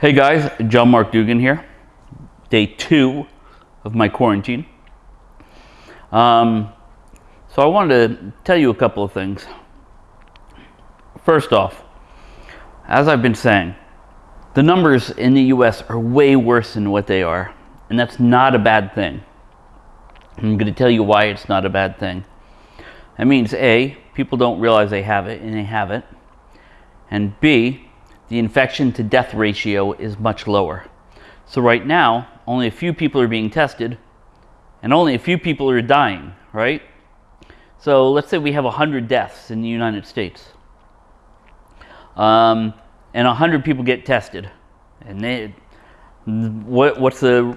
Hey guys, John Mark Dougan here. Day two of my quarantine. Um, so I wanted to tell you a couple of things. First off, as I've been saying, the numbers in the US are way worse than what they are, and that's not a bad thing. I'm going to tell you why it's not a bad thing. That means A, people don't realize they have it, and they have it. And B, the infection to death ratio is much lower. So right now, only a few people are being tested and only a few people are dying, right? So let's say we have 100 deaths in the United States. Um, and 100 people get tested. And they, what, what's the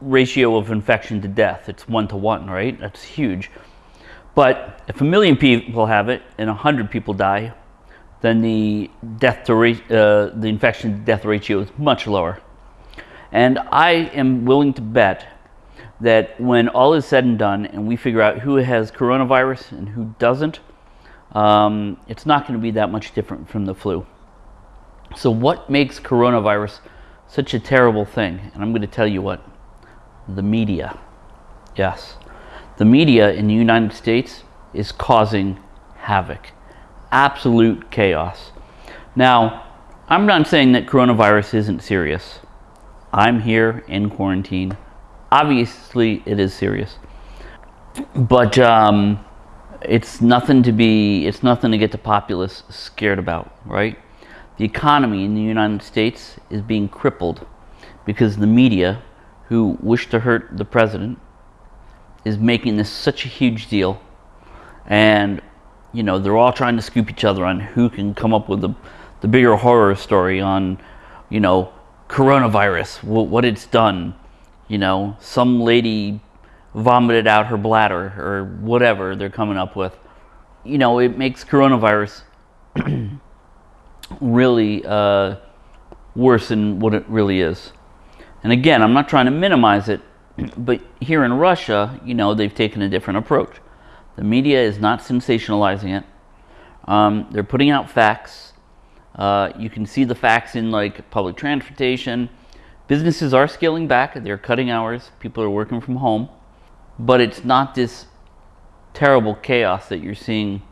ratio of infection to death? It's one to one, right? That's huge. But if a million people have it and 100 people die, then the death to uh, the infection death ratio is much lower. And I am willing to bet that when all is said and done and we figure out who has coronavirus and who doesn't, um, it's not going to be that much different from the flu. So what makes coronavirus such a terrible thing? And I'm going to tell you what. The media. Yes. The media in the United States is causing havoc absolute chaos. Now, I'm not saying that coronavirus isn't serious. I'm here in quarantine. Obviously, it is serious. But um, it's nothing to be, it's nothing to get the populace scared about, right? The economy in the United States is being crippled because the media, who wish to hurt the president, is making this such a huge deal. And you know, they're all trying to scoop each other on who can come up with the, the bigger horror story on, you know, coronavirus, what it's done. You know, some lady vomited out her bladder or whatever they're coming up with. You know, it makes coronavirus really uh, worse than what it really is. And again, I'm not trying to minimize it, but here in Russia, you know, they've taken a different approach. The media is not sensationalizing it. Um, they're putting out facts. Uh, you can see the facts in like public transportation. Businesses are scaling back. They're cutting hours. People are working from home. But it's not this terrible chaos that you're seeing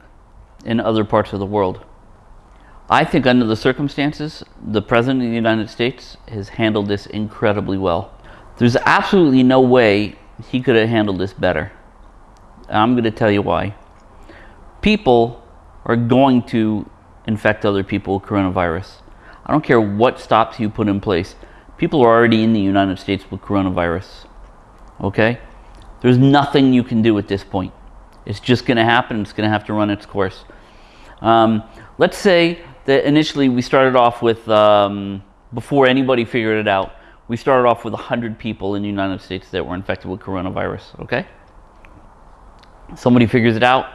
in other parts of the world. I think under the circumstances, the President of the United States has handled this incredibly well. There's absolutely no way he could have handled this better. I'm going to tell you why. People are going to infect other people with coronavirus. I don't care what stops you put in place. People are already in the United States with coronavirus. Okay? There's nothing you can do at this point. It's just going to happen. It's going to have to run its course. Um, let's say that initially we started off with, um, before anybody figured it out, we started off with 100 people in the United States that were infected with coronavirus. Okay? Somebody figures it out.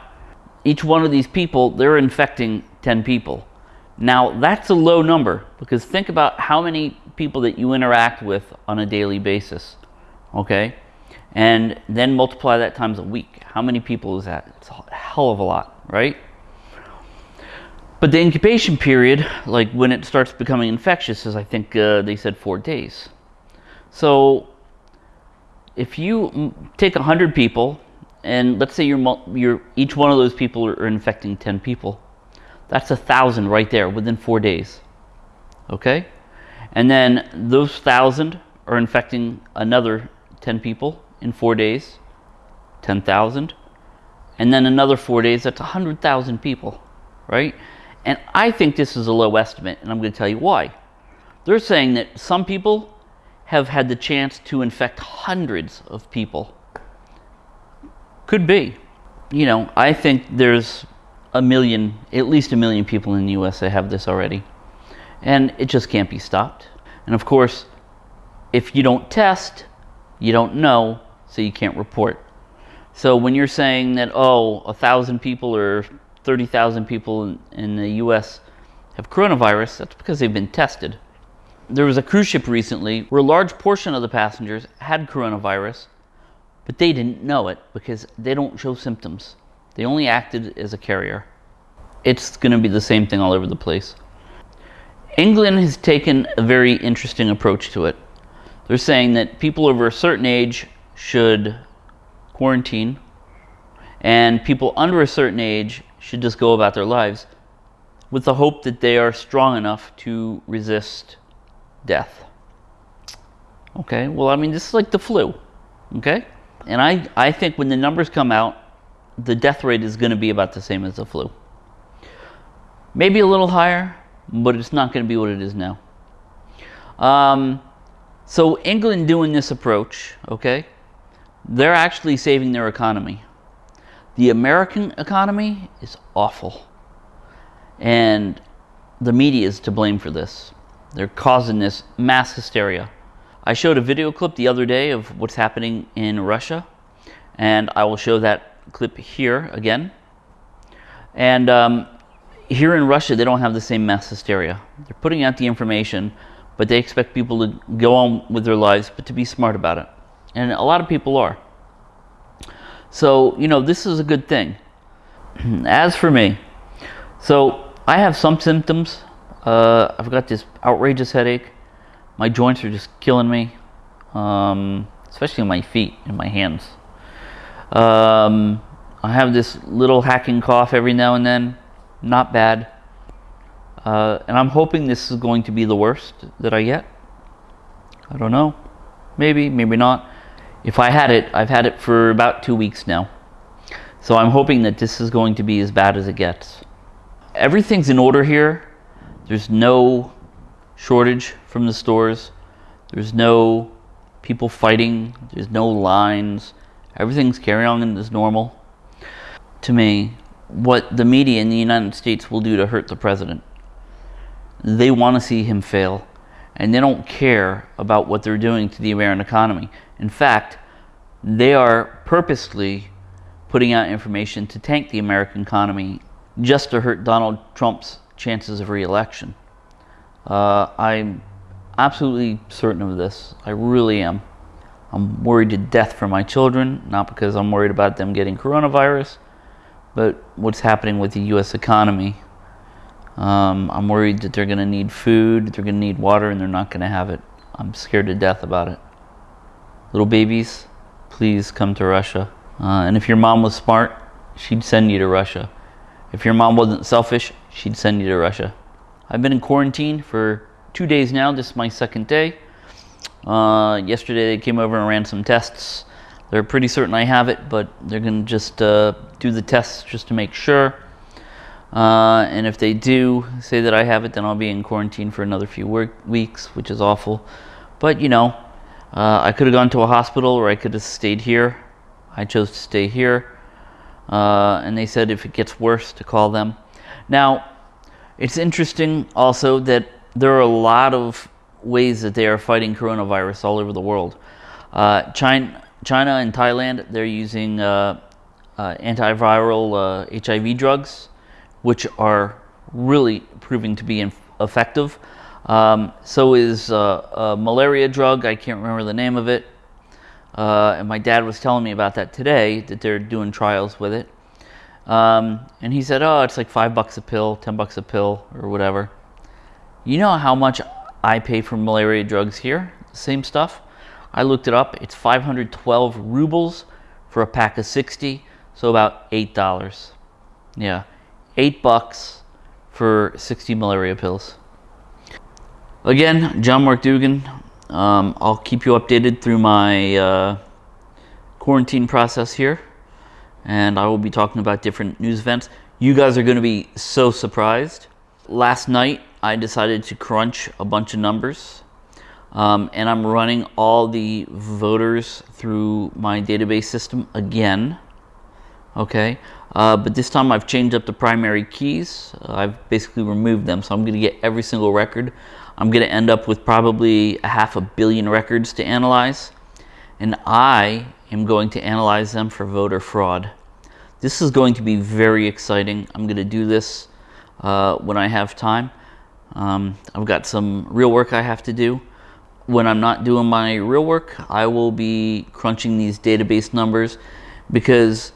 Each one of these people, they're infecting 10 people. Now, that's a low number because think about how many people that you interact with on a daily basis, okay? And then multiply that times a week. How many people is that? It's a hell of a lot, right? But the incubation period, like when it starts becoming infectious, is I think uh, they said four days. So if you take 100 people and let's say you're, you're each one of those people are infecting 10 people. That's a thousand right there within four days. Okay? And then those thousand are infecting another 10 people in four days, 10,000. And then another four days, that's 100,000 people, right? And I think this is a low estimate, and I'm going to tell you why. They're saying that some people have had the chance to infect hundreds of people could be. You know, I think there's a million, at least a million people in the US that have this already. And it just can't be stopped. And of course, if you don't test, you don't know, so you can't report. So when you're saying that, oh, a thousand people or 30,000 people in, in the US have coronavirus, that's because they've been tested. There was a cruise ship recently where a large portion of the passengers had coronavirus but they didn't know it because they don't show symptoms. They only acted as a carrier. It's going to be the same thing all over the place. England has taken a very interesting approach to it. They're saying that people over a certain age should quarantine and people under a certain age should just go about their lives with the hope that they are strong enough to resist death. Okay, well, I mean, this is like the flu, okay? And I, I think when the numbers come out, the death rate is going to be about the same as the flu. Maybe a little higher, but it's not going to be what it is now. Um, so England doing this approach, okay, they're actually saving their economy. The American economy is awful. And the media is to blame for this. They're causing this mass hysteria. I showed a video clip the other day of what's happening in Russia, and I will show that clip here again. And um, here in Russia, they don't have the same mass hysteria. They're putting out the information, but they expect people to go on with their lives, but to be smart about it. And a lot of people are. So, you know, this is a good thing. As for me, so I have some symptoms. Uh, I've got this outrageous headache. My joints are just killing me, um, especially my feet and my hands. Um, I have this little hacking cough every now and then. Not bad. Uh, and I'm hoping this is going to be the worst that I get. I don't know. Maybe, maybe not. If I had it, I've had it for about two weeks now. So I'm hoping that this is going to be as bad as it gets. Everything's in order here. There's no shortage from the stores. There's no people fighting. There's no lines. Everything's carrying on as normal. To me, what the media in the United States will do to hurt the president. They want to see him fail and they don't care about what they're doing to the American economy. In fact, they are purposely putting out information to tank the American economy just to hurt Donald Trump's chances of reelection. Uh, I'm absolutely certain of this. I really am. I'm worried to death for my children, not because I'm worried about them getting coronavirus, but what's happening with the U.S. economy um, I'm worried that they're going to need food, they're going to need water, and they're not going to have it. I'm scared to death about it. Little babies, please come to Russia. Uh, and if your mom was smart, she'd send you to Russia. If your mom wasn't selfish, she'd send you to Russia. I've been in quarantine for two days now. This is my second day. Uh, yesterday they came over and ran some tests. They're pretty certain I have it, but they're going to just uh, do the tests just to make sure. Uh, and if they do say that I have it, then I'll be in quarantine for another few weeks, which is awful. But you know, uh, I could have gone to a hospital or I could have stayed here. I chose to stay here. Uh, and they said if it gets worse to call them. Now, it's interesting also that there are a lot of ways that they are fighting coronavirus all over the world. Uh, China, China and Thailand, they're using uh, uh, antiviral HIV drugs which are really proving to be effective. Um, so is uh, a malaria drug. I can't remember the name of it. Uh, and my dad was telling me about that today, that they're doing trials with it. Um, and he said, oh, it's like five bucks a pill, 10 bucks a pill, or whatever. You know how much I pay for malaria drugs here? Same stuff. I looked it up. It's 512 rubles for a pack of 60, so about $8. Yeah eight bucks for 60 malaria pills. Again, John Mark Dougan. Um, I'll keep you updated through my uh, quarantine process here, and I will be talking about different news events. You guys are going to be so surprised. Last night, I decided to crunch a bunch of numbers, um, and I'm running all the voters through my database system again. Okay, uh, but this time I've changed up the primary keys. Uh, I've basically removed them, so I'm going to get every single record. I'm going to end up with probably a half a billion records to analyze, and I am going to analyze them for voter fraud. This is going to be very exciting. I'm going to do this uh, when I have time. Um, I've got some real work I have to do. When I'm not doing my real work, I will be crunching these database numbers because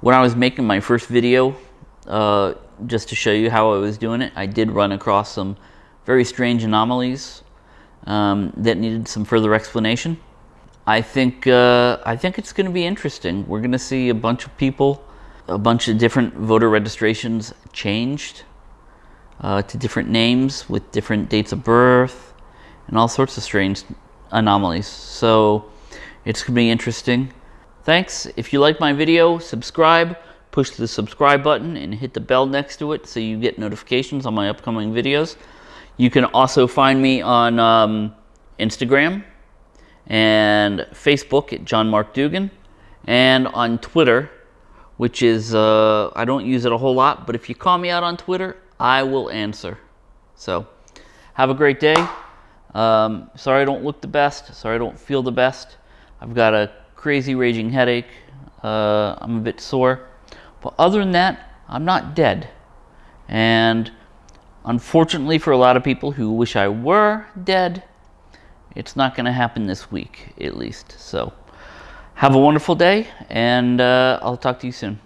when I was making my first video, uh, just to show you how I was doing it, I did run across some very strange anomalies um, that needed some further explanation. I think uh, I think it's going to be interesting. We're going to see a bunch of people, a bunch of different voter registrations changed uh, to different names with different dates of birth and all sorts of strange anomalies. So it's going to be interesting. Thanks. If you like my video, subscribe, push the subscribe button and hit the bell next to it so you get notifications on my upcoming videos. You can also find me on um, Instagram and Facebook at John Mark Dougan, and on Twitter, which is, uh, I don't use it a whole lot, but if you call me out on Twitter, I will answer. So have a great day. Um, sorry I don't look the best. Sorry I don't feel the best. I've got a crazy raging headache. Uh, I'm a bit sore. But other than that, I'm not dead. And unfortunately for a lot of people who wish I were dead, it's not going to happen this week, at least. So have a wonderful day, and uh, I'll talk to you soon.